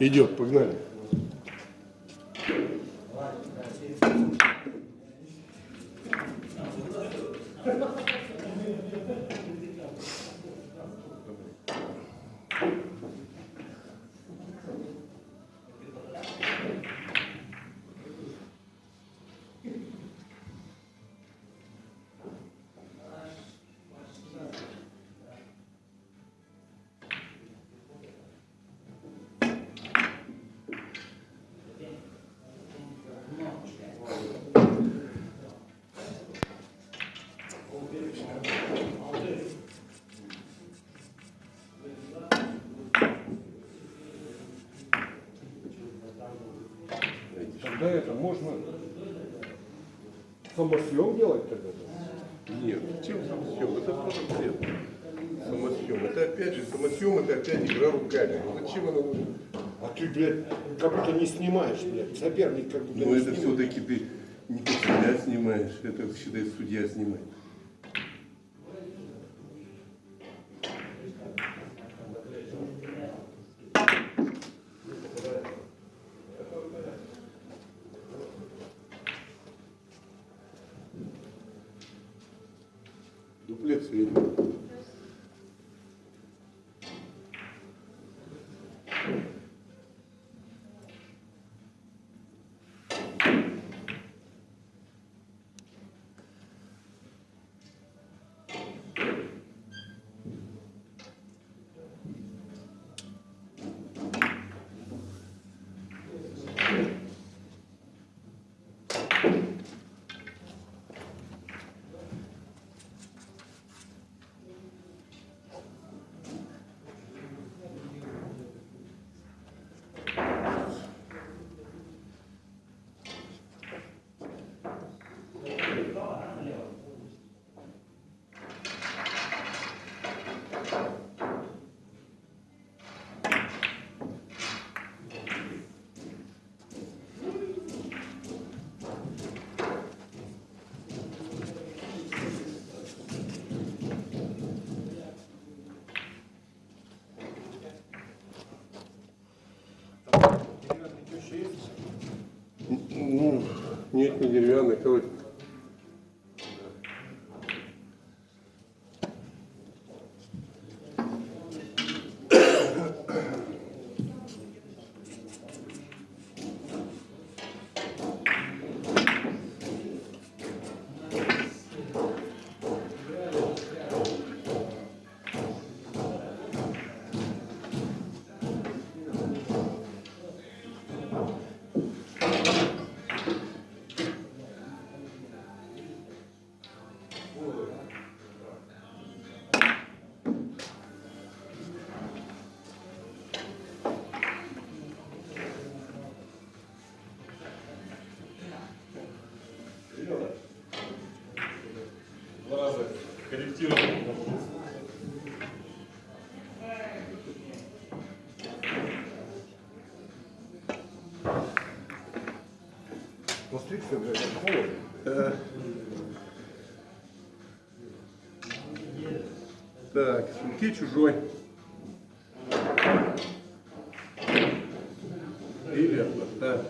Идет, погнали. Тогда это можно самосъем делать тогда? Нет, чем самосъем? Это тоже бред. Самосъем. Это опять же, самосъем это опять игра руками. Ну зачем она нужна? А ты, блядь, как будто не снимаешь, блядь. Соперник как будто Но не Ну, это снимает. все-таки ты не как себя снимаешь, это считай судья снимает. Нет, не деревянный, короче. Так, с руки чужой. Или от борта.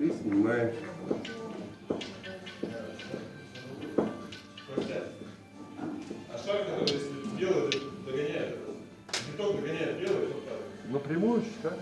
И снимаем. А шаг, который если белый догоняет, бетон догоняет белый, вот так. Напрямую считать.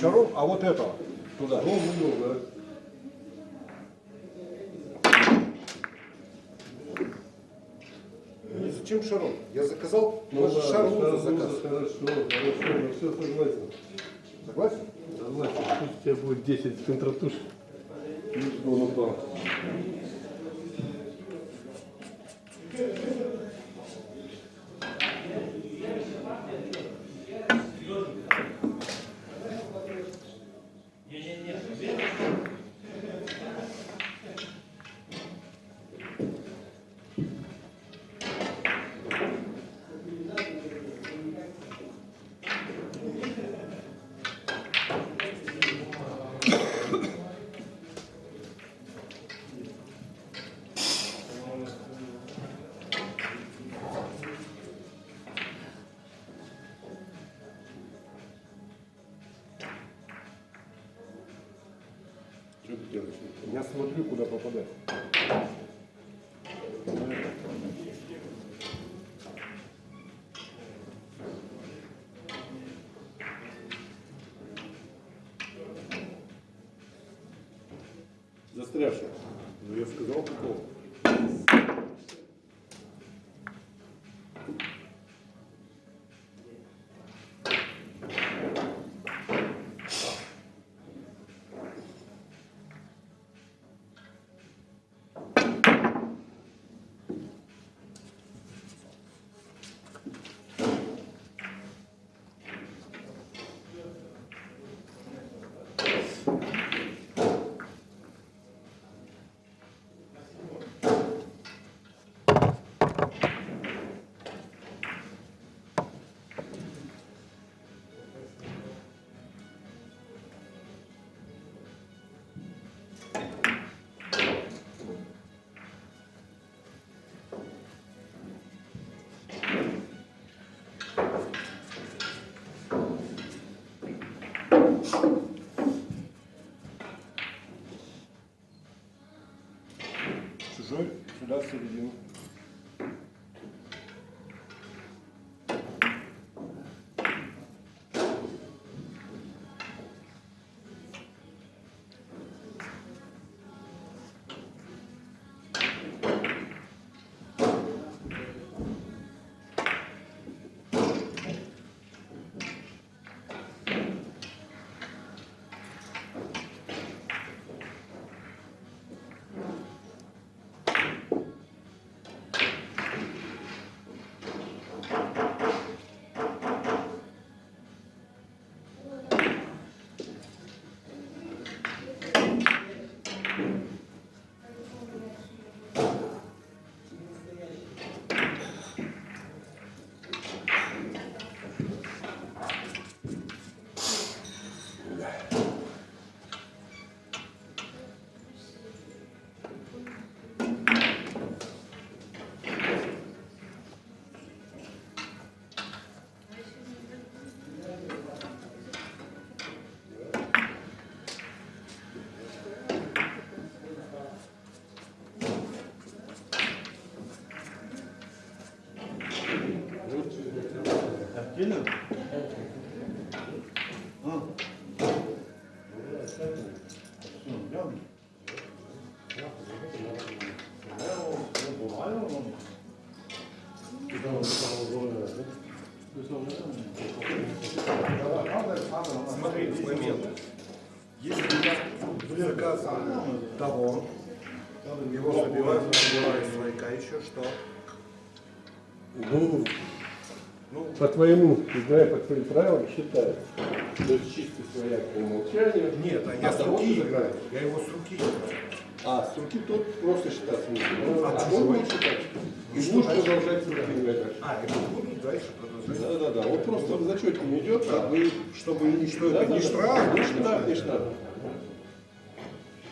Шаров, а вот этого. Туда. Много. Не зачем шаров? Я заказал, Ну, у вас же ладно, шар Шаров, заказ. Хорошо, хорошо, на все согласен. Согласен? Согласен. Пусть у тебя будет 10 контратуш. Ну, он смотрю, куда попадать. Застрявший. Ну, я сказал, какого. Чужой Gelin. Ha. Смотрите, момент. Если заказ того, его забивают, забивают свояка, еще что? Ну, по твоему, играя по твоим правилам, считается. То есть чистый свояк по умолчанию. Нет, а я с того руки играю. Я его с руки играю. А, с руки тот просто считаться не будет. А А он будет считать. И что дальше? продолжать с руки играть дальше. А, это будут дальше продолжать. Да, да, да. Он просто в зачете не идет, а вы... Чтобы ни что Да, это да, не да. штраф, Не не штраф, не штраф.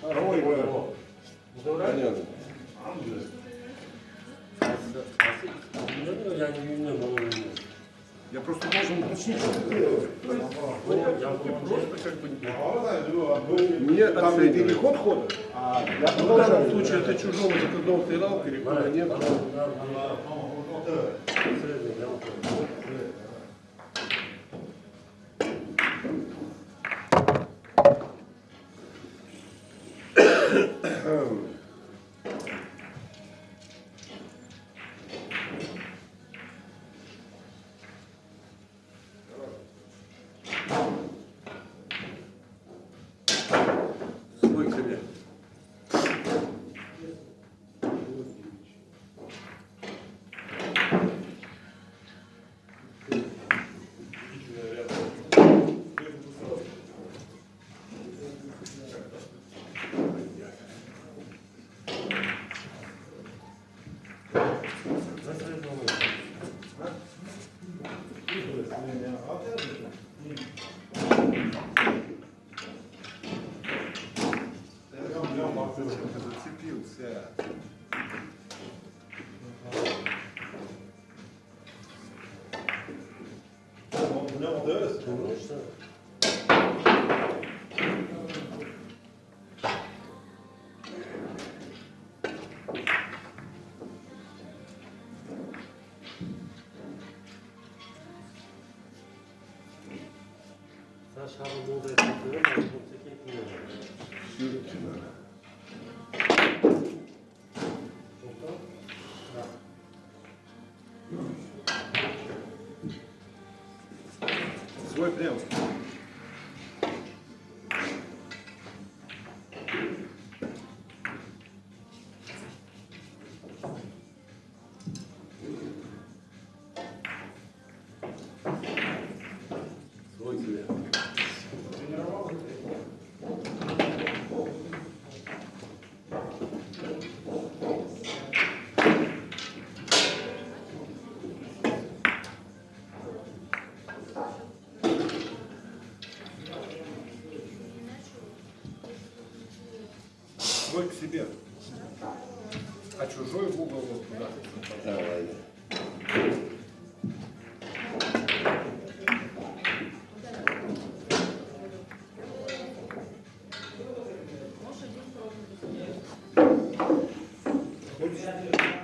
Ой, Понятно. Должен уточнить, что. Не Там переход хода. А я В данном случае это чужого закрытого сыграл, перехода нет. Зацепился. Саша burada yapıyor ama kimse gitmiyor. Свой прям. чужой к себе. А чужой в угол вот туда. Давай. Хочешь?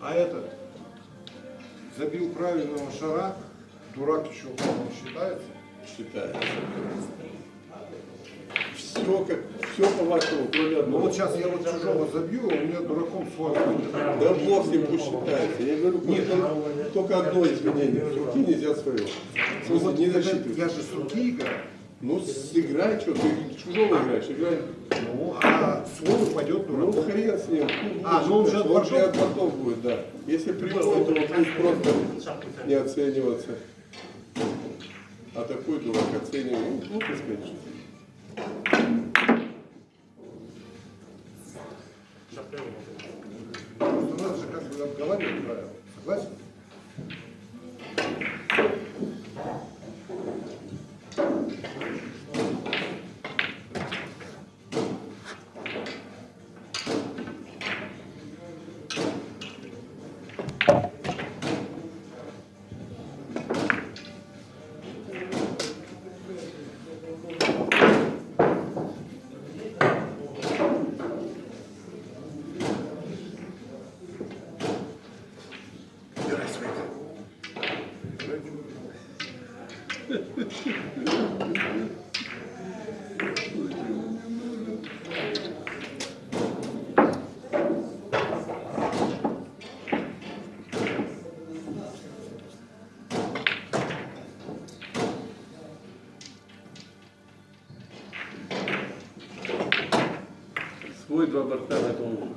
А этот забил правильного шара, дурак еще он считается? Считается. Все, как, все по вашему, кроме одного. Ну вот сейчас я вот чужого забью, а у меня дураком флаг будет. Да бог не пусть считается. Я говорю, нет, только, одно изменение. С руки нельзя свое. Ну, вот не я, я же с руки играю. Ну, сыграй, что, ты чужого играешь, играй. ну, а свой упадет Ну, дурак. хрен с ним. А, ну он же от бортов? от бортов будет, да. Если прямой, то он будет просто не оцениваться. А такой дурак оцениваем. Ну, глупость, конечно. Ну, надо же как бы обговаривать правила. Согласен? Свой два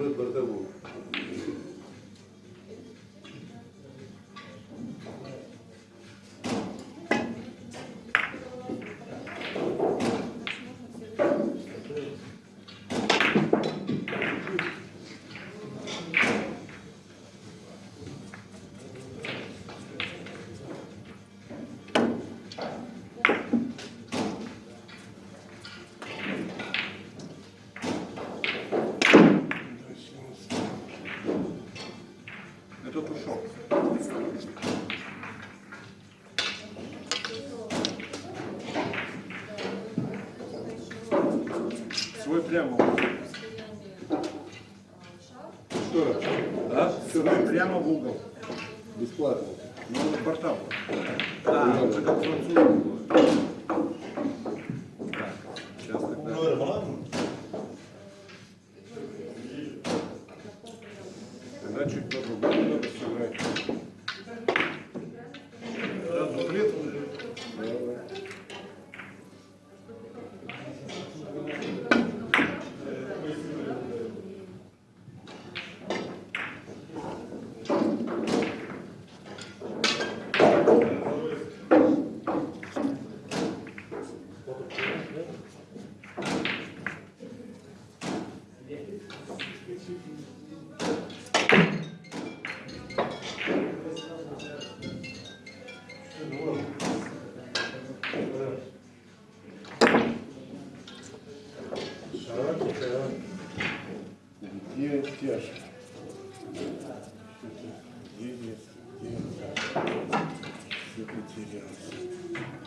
от бортового. А, тихо, Где Стяша? Где есть? Где Стяша? Все потерялся. Все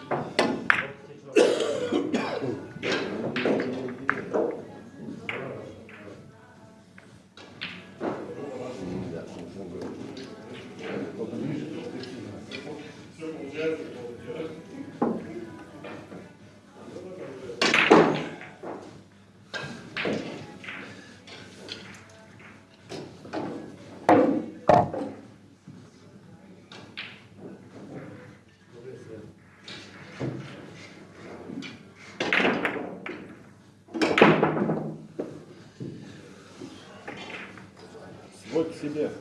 Вот себе.